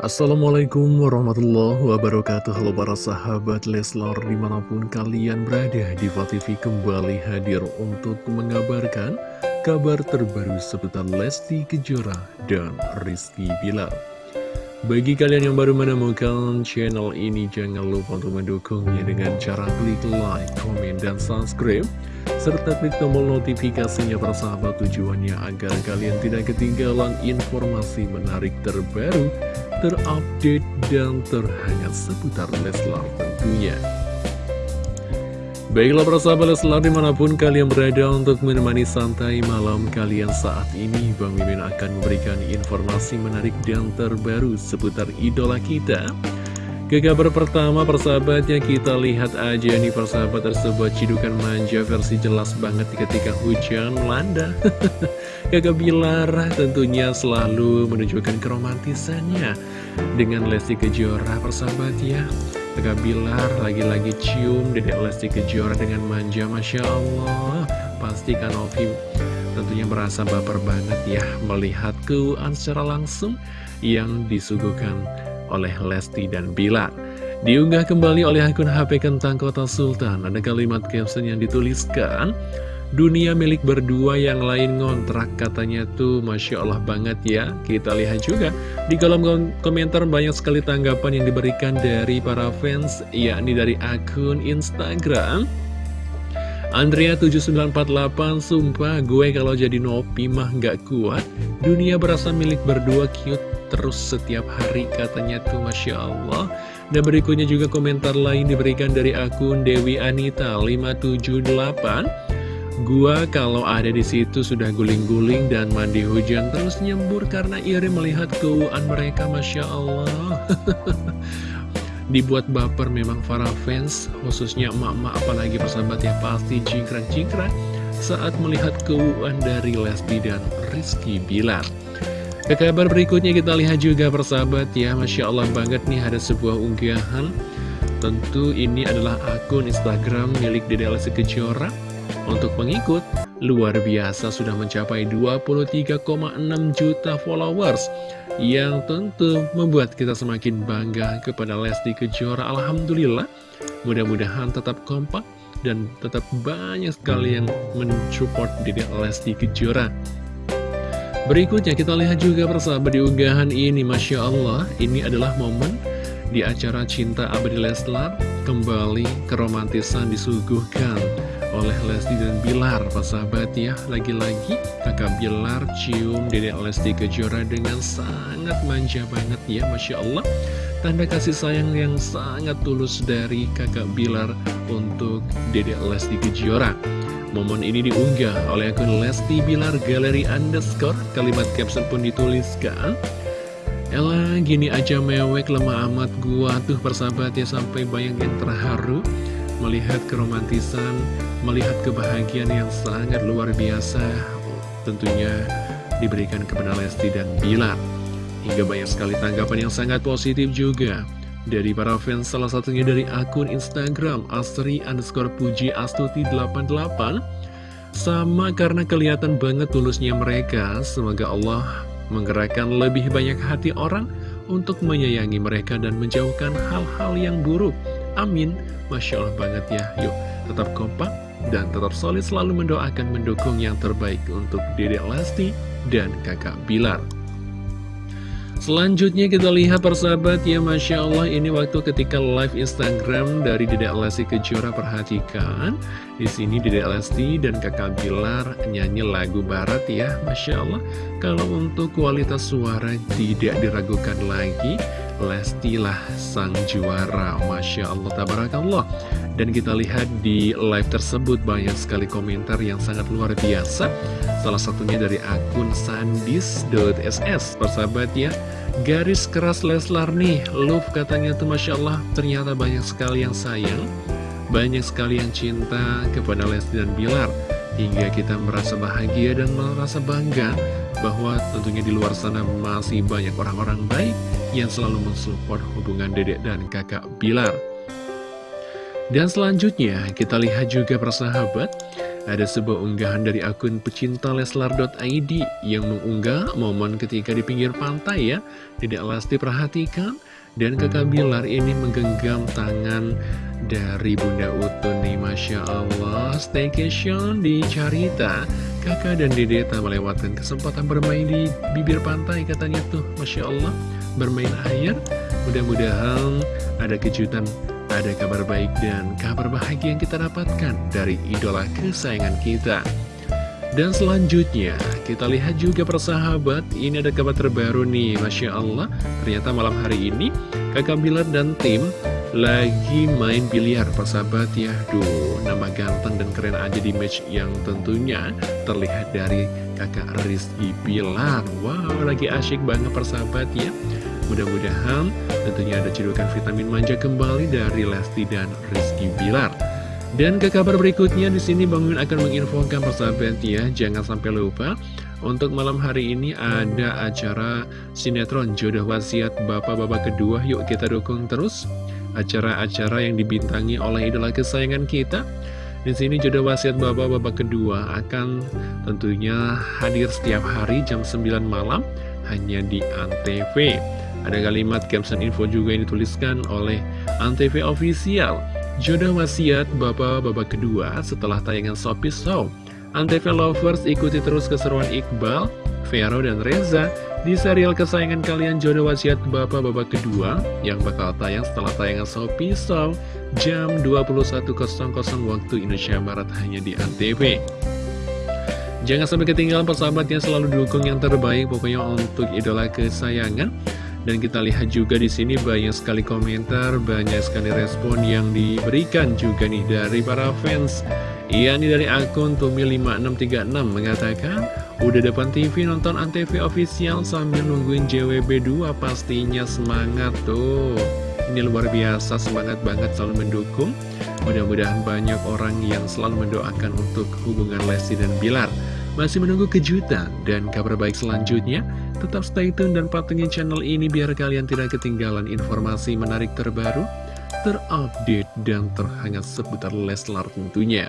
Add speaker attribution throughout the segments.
Speaker 1: Assalamualaikum warahmatullahi wabarakatuh. Halo para sahabat Leslar di mana pun kalian berada Diva TV kembali hadir untuk mengabarkan kabar terbaru seputar Lesti Kejora dan Rizky Bilar. Bagi kalian yang baru menemukan channel ini jangan lupa untuk mendukungnya dengan cara klik like, komen, dan subscribe serta klik tombol notifikasinya persahabat tujuannya agar kalian tidak ketinggalan informasi menarik terbaru terupdate dan terhangat seputar Leslar tentunya. Baiklah persahabat Leslar di mana pun kalian berada untuk menemani santai malam kalian saat ini Bang Mimin akan memberikan informasi menarik dan terbaru seputar idola kita ke kabar pertama persahabatnya kita lihat aja nih persahabat tersebut cidukan manja versi jelas banget ketika hujan melanda Kakak Bilar tentunya selalu menunjukkan keromantisannya dengan Lesti Kejora persahabat ya Kakak Bilar lagi-lagi cium dedek Lesti Kejora dengan manja Masya Allah Pasti kan Ovi tentunya merasa baper banget ya melihat keuan secara langsung yang disuguhkan oleh Lesti dan Bilar. Diunggah kembali oleh akun HP Kentang Kota Sultan, ada kalimat caption yang dituliskan, Dunia milik berdua yang lain ngontrak katanya tuh. Masya Allah banget ya. Kita lihat juga di kolom komentar banyak sekali tanggapan yang diberikan dari para fans yakni dari akun Instagram. Andrea7948 Sumpah gue kalau jadi Nopi mah gak kuat. Dunia berasa milik berdua cute terus setiap hari katanya tuh Masya Allah. Dan berikutnya juga komentar lain diberikan dari akun Dewi Anita 578 Gua kalau ada di situ sudah guling-guling dan mandi hujan terus nyembur karena iri melihat keuangan mereka Masya Allah. Dibuat baper memang para fans, khususnya emak-emak apalagi persahabat ya pasti jingkrak-jingkrak saat melihat keuangan dari Lesti dan Rizky Bilar. Ke kabar berikutnya kita lihat juga persahabat ya. Masya Allah banget nih ada sebuah unggahan. Tentu ini adalah akun Instagram milik Dede Lesti Kejora Untuk pengikut luar biasa sudah mencapai 23,6 juta followers Yang tentu membuat kita semakin bangga kepada Lesti Kejora Alhamdulillah. Mudah-mudahan tetap kompak dan tetap banyak sekali yang mensupport Dede Lesti Kejora. Berikutnya kita lihat juga persahabat di unggahan ini Masya Allah Ini adalah momen di acara Cinta Abadi Leslar Kembali keromantisan disuguhkan oleh Lesti dan Bilar Persahabat ya? Lagi-lagi kakak Bilar cium Dedek Lesti Kejora dengan sangat manja banget ya Masya Allah. Tanda kasih sayang yang sangat tulus dari kakak Bilar untuk Dedek Lesti Kejora. Momen ini diunggah oleh akun Lesti Bilar Galeri Underscore. Kalimat caption pun dituliskan. Ella gini aja mewek lemah amat gua tuh persahabat ya sampai bayang yang terharu Melihat keromantisan, melihat kebahagiaan yang sangat luar biasa Tentunya diberikan kepada Lesti dan Bilar. Hingga banyak sekali tanggapan yang sangat positif juga dari para fans salah satunya dari akun Instagram Astri underscore puji astuti 88 Sama karena kelihatan banget tulusnya mereka Semoga Allah menggerakkan lebih banyak hati orang Untuk menyayangi mereka dan menjauhkan hal-hal yang buruk Amin. Masya Allah banget ya. Yuk tetap kompak dan tetap solid selalu mendoakan mendukung yang terbaik untuk Dedek Lesti dan kakak Bilar. Selanjutnya kita lihat persahabat ya Masya Allah. Ini waktu ketika live Instagram dari Dedek Lesti Kejora perhatikan. Di sini Dedek Lesti dan kakak Bilar nyanyi lagu barat ya Masya Allah. Kalau untuk kualitas suara tidak diragukan lagi Lesti lah sang juara. Masya Allah Tabarakallah. Dan kita lihat di live tersebut banyak sekali komentar yang sangat luar biasa. Salah satunya dari akun sandis.ss Persahabat ya Garis keras Leslar nih. Love katanya tuh Masya Allah Ternyata banyak sekali yang sayang Banyak sekali yang cinta kepada Lesti dan Bilar Hingga kita merasa bahagia dan merasa bangga Bahwa tentunya di luar sana masih banyak orang-orang baik Yang selalu mensupport hubungan dedek dan kakak Bilar Dan selanjutnya kita lihat juga persahabat ada sebuah unggahan dari akun pecinta leslar.id yang mengunggah momen ketika di pinggir pantai ya. Tidak Lesti perhatikan dan kakak Bilar ini menggenggam tangan dari Bunda Utun nih Masya Allah. Staycation di Carita. Kakak dan Dede tak melewatkan kesempatan bermain di bibir pantai katanya tuh Masya Allah. Bermain air Mudah-mudahan ada kejutan ada kabar baik dan kabar bahagia yang kita dapatkan dari idola kesayangan kita. Dan selanjutnya, kita lihat juga persahabat, ini ada kabar terbaru nih, Masya Allah. Ternyata malam hari ini, kakak Bilar dan tim lagi main biliar, persahabat ya. Duh, nama ganteng dan keren aja di match yang tentunya terlihat dari kakak Rizky Bilar. Wow, lagi asyik banget persahabat ya. Mudah-mudahan tentunya ada cedukan vitamin manja kembali dari Lesti dan Rizky Bilar. Dan ke kabar berikutnya di sini Bang Min akan menginfokan persahabat ya, jangan sampai lupa untuk malam hari ini ada acara sinetron jodoh wasiat bapak-bapak kedua. Yuk kita dukung terus acara-acara yang dibintangi oleh idola kesayangan kita. Di sini jodoh wasiat bapak-bapak kedua akan tentunya hadir setiap hari jam 9 malam hanya di Antv. Ada kalimat caption info juga yang dituliskan oleh Antv Official. Jodoh wasiat bapak-bapak kedua setelah tayangan Sopi Show. Antv Lovers ikuti terus keseruan Iqbal, Vero, dan Reza di serial kesayangan kalian Jodoh Wasiat Bapak-Bapak kedua yang bakal tayang setelah tayangan Sopi Show jam 21.00 waktu Indonesia Barat hanya di Antv. Jangan sampai ketinggalan persahabat yang selalu dukung yang terbaik pokoknya untuk idola kesayangan. Dan kita lihat juga di sini banyak sekali komentar, banyak sekali respon yang diberikan juga nih dari para fans. Iya nih dari akun Tumi5636 mengatakan, Udah depan TV nonton Antv official sambil nungguin JWB 2 pastinya semangat tuh. Ini luar biasa, semangat banget selalu mendukung. Mudah-mudahan banyak orang yang selalu mendoakan untuk hubungan Lesti dan Bilar. Masih menunggu kejutan dan kabar baik selanjutnya. Tetap stay tune dan pantengin channel ini biar kalian tidak ketinggalan informasi menarik terbaru, terupdate, dan terhangat seputar Leslar tentunya.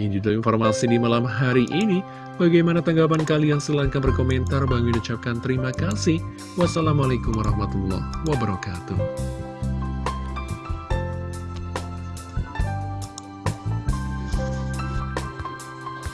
Speaker 1: Ini juga informasi di malam hari ini. Bagaimana tanggapan kalian? Silahkan berkomentar. Bang ucapkan terima kasih. Wassalamualaikum warahmatullahi wabarakatuh.